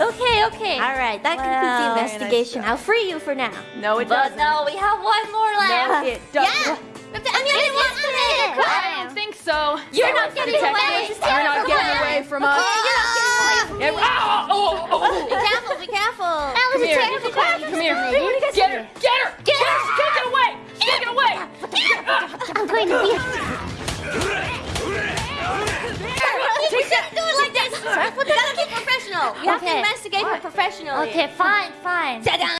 Okay. Okay. All right, that Well, concludes the very nice investigation. I'll free you for now. No, it But doesn't. no, we have one more No, left. it doesn't. But the onion wants to make a I crime. don't think so. You're not getting Detective, away. You're not getting away from us. Yeah, oh, oh, oh, oh, Be careful, be careful. That was Come a here. technical crime. Come here. Get her. Get her. Get her. Take it away. Take it away. I'm going to be. Like this. We gotta be professional. We have to Okay. investigate her professionally. Okay, fine, fine. Ta-da!